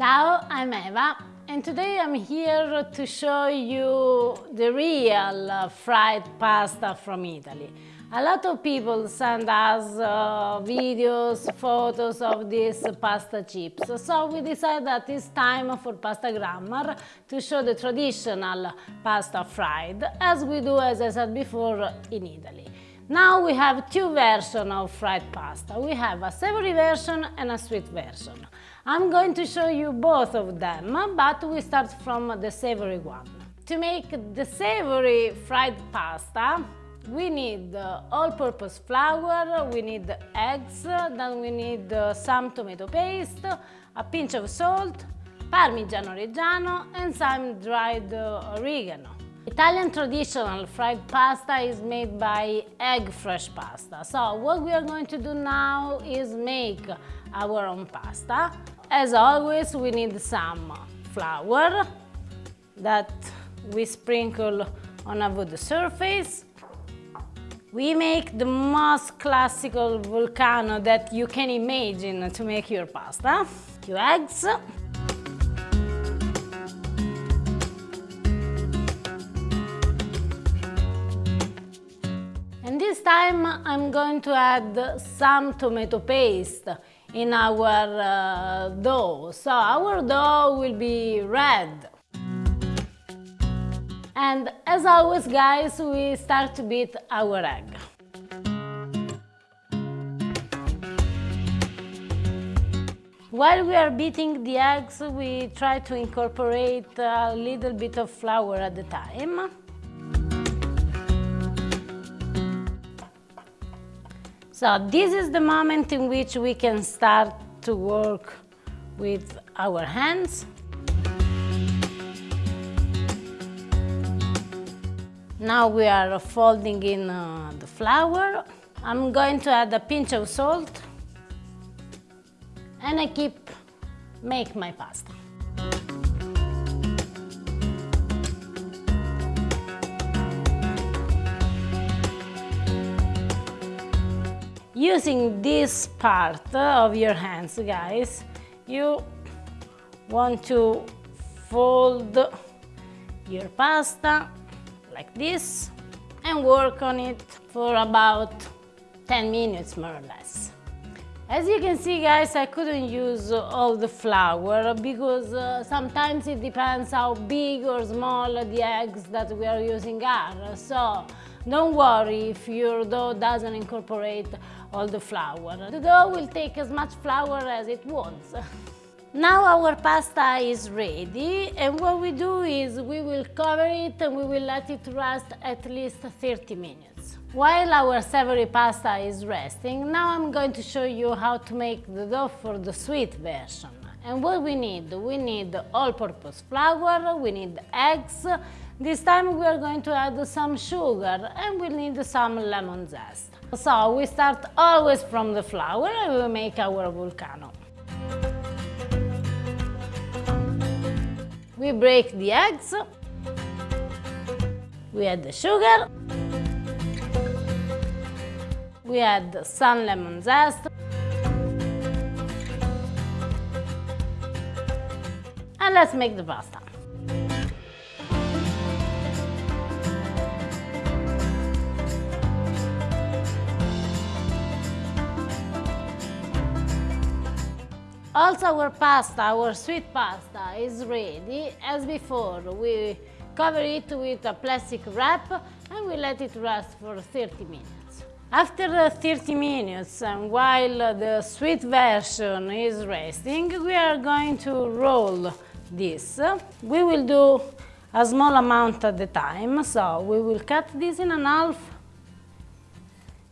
Ciao, I'm Eva and today I'm here to show you the real fried pasta from Italy. A lot of people send us uh, videos, photos of these pasta chips, so we decided that it's time for Pasta Grammar to show the traditional pasta fried, as we do, as I said before, in Italy. Now we have two versions of fried pasta. We have a savory version and a sweet version. I'm going to show you both of them, but we start from the savory one. To make the savory fried pasta, we need all-purpose flour, we need eggs, then we need some tomato paste, a pinch of salt, Parmigiano Reggiano and some dried oregano. Italian traditional fried pasta is made by egg fresh pasta. So what we are going to do now is make our own pasta. As always, we need some flour that we sprinkle on a wood surface we make the most classical volcano that you can imagine to make your pasta. Two eggs. This time I'm going to add some tomato paste in our uh, dough. So our dough will be red. And as always, guys, we start to beat our egg. While we are beating the eggs, we try to incorporate a little bit of flour at the time. So this is the moment in which we can start to work with our hands. Now we are folding in uh, the flour. I'm going to add a pinch of salt and I keep make my pasta. Using this part of your hands, guys, you want to fold your pasta like this and work on it for about 10 minutes more or less. As you can see guys, I couldn't use all the flour because uh, sometimes it depends how big or small the eggs that we are using are. So don't worry if your dough doesn't incorporate all the flour. The dough will take as much flour as it wants. Now our pasta is ready and what we do is we will cover it and we will let it rest at least 30 minutes. While our savory pasta is resting, now I'm going to show you how to make the dough for the sweet version. And what we need? We need all-purpose flour, we need eggs, this time we are going to add some sugar and we need some lemon zest. So we start always from the flour and we make our vulcano. We break the eggs. We add the sugar. We add some lemon zest. And let's make the pasta. Also our pasta, our sweet pasta is ready. As before, we cover it with a plastic wrap and we let it rest for 30 minutes. After 30 minutes and while the sweet version is resting, we are going to roll this. We will do a small amount at the time, so we will cut this in half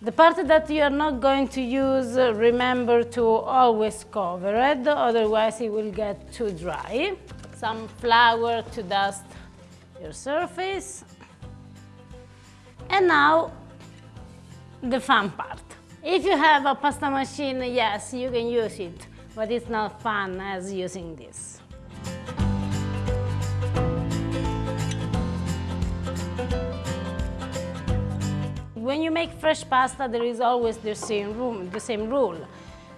the part that you are not going to use, uh, remember to always cover it, otherwise it will get too dry. Some flour to dust your surface. And now, the fun part. If you have a pasta machine, yes, you can use it, but it's not fun as using this. When you make fresh pasta, there is always the same, room, the same rule.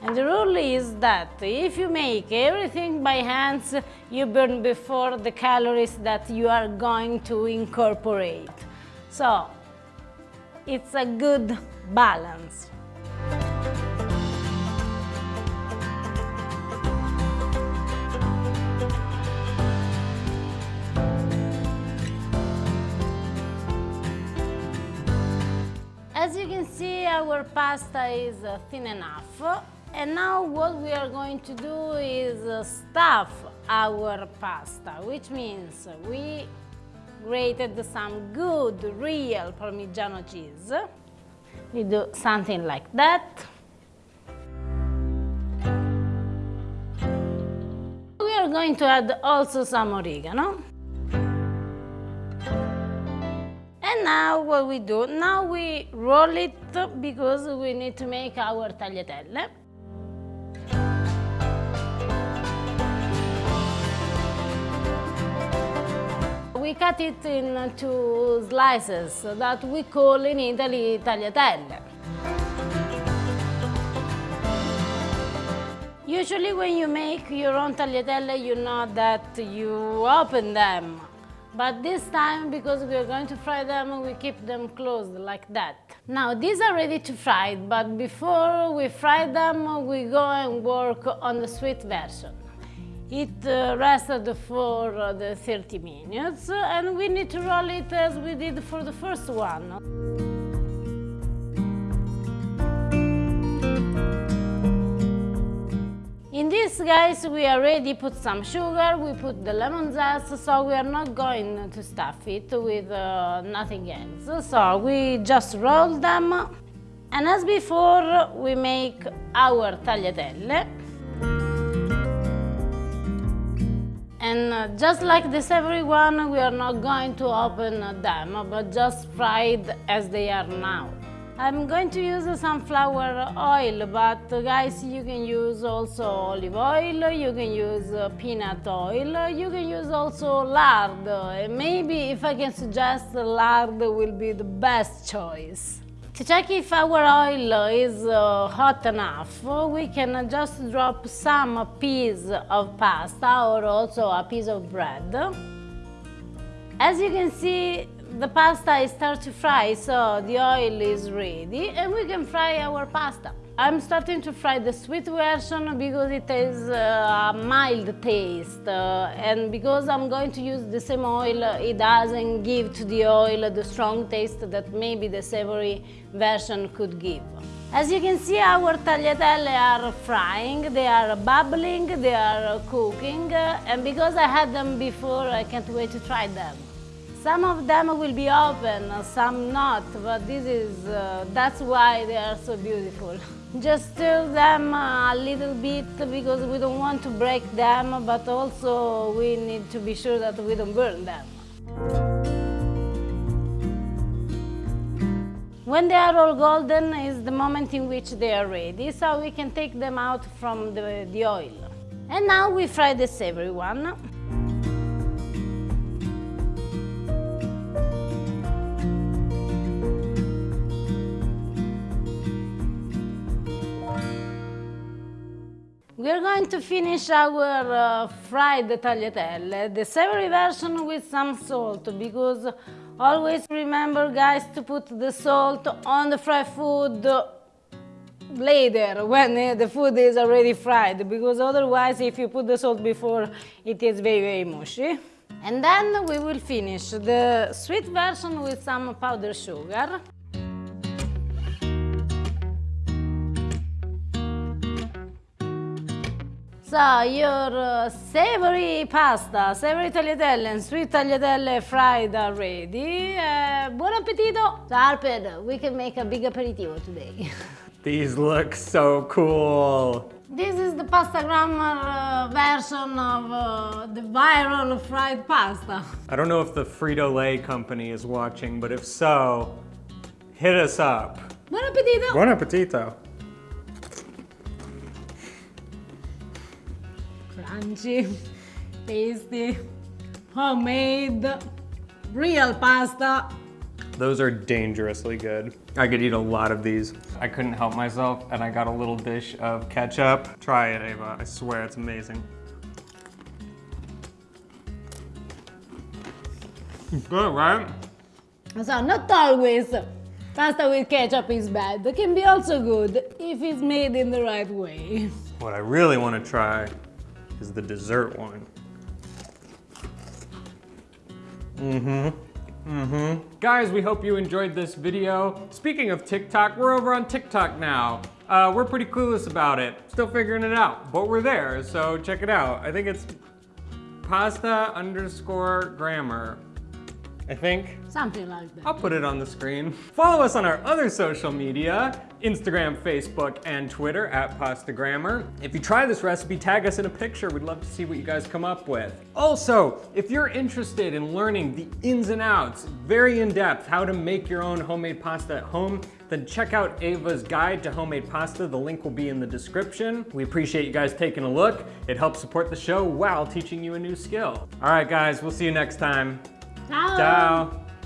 And the rule is that if you make everything by hands, you burn before the calories that you are going to incorporate. So it's a good balance. Our pasta is uh, thin enough. And now what we are going to do is uh, stuff our pasta, which means we grated some good, real Parmigiano cheese. We do something like that. We are going to add also some oregano. Now what we do, now we roll it because we need to make our tagliatelle. We cut it into slices that we call in Italy tagliatelle. Usually when you make your own tagliatelle, you know that you open them but this time, because we are going to fry them, we keep them closed like that. Now, these are ready to fry, but before we fry them, we go and work on the sweet version. It uh, rested for uh, the 30 minutes, and we need to roll it as we did for the first one. In this, guys, we already put some sugar, we put the lemon zest, so we are not going to stuff it with uh, nothing else. So we just roll them, and as before, we make our tagliatelle. And uh, just like the savory one, we are not going to open them, but just fried as they are now. I'm going to use sunflower oil, but guys, you can use also olive oil, you can use uh, peanut oil, you can use also lard. Maybe if I can suggest lard will be the best choice. To check if our oil is uh, hot enough, we can just drop some piece of pasta or also a piece of bread. As you can see, the pasta is start to fry, so the oil is ready and we can fry our pasta. I'm starting to fry the sweet version because it has uh, a mild taste uh, and because I'm going to use the same oil, it doesn't give to the oil the strong taste that maybe the savory version could give. As you can see, our tagliatelle are frying, they are bubbling, they are cooking, and because I had them before, I can't wait to try them. Some of them will be open, some not, but this is, uh, that's why they are so beautiful. Just stir them a little bit because we don't want to break them, but also we need to be sure that we don't burn them. When they are all golden is the moment in which they are ready, so we can take them out from the, the oil. And now we fry the savory one. We are going to finish our uh, fried tagliatelle, the savory version with some salt, because always remember, guys, to put the salt on the fried food later, when uh, the food is already fried, because otherwise, if you put the salt before, it is very, very mushy. And then we will finish the sweet version with some powdered sugar. So your uh, savory pasta, savory tagliatelle and sweet tagliatelle fried are ready. Uh, buon appetito! So Alper, we can make a big aperitivo today. These look so cool. This is the pasta grammar uh, version of uh, the viral fried pasta. I don't know if the Frito-Lay company is watching, but if so, hit us up. Buon appetito! Buon appetito. Crunchy, tasty, homemade, real pasta. Those are dangerously good. I could eat a lot of these. I couldn't help myself and I got a little dish of ketchup. Try it, Eva. I swear it's amazing. Good, right? So not always pasta with ketchup is bad. It can be also good if it's made in the right way. What I really want to try is the dessert one. Mm-hmm. Mm-hmm. Guys, we hope you enjoyed this video. Speaking of TikTok, we're over on TikTok now. Uh, we're pretty clueless about it. Still figuring it out, but we're there, so check it out. I think it's pasta underscore grammar. I think. Something like that. I'll put it on the screen. Follow us on our other social media, Instagram, Facebook, and Twitter at Pastagrammar. If you try this recipe, tag us in a picture. We'd love to see what you guys come up with. Also, if you're interested in learning the ins and outs, very in-depth, how to make your own homemade pasta at home, then check out Eva's guide to homemade pasta. The link will be in the description. We appreciate you guys taking a look. It helps support the show while teaching you a new skill. All right, guys, we'll see you next time. Ciao. Ciao.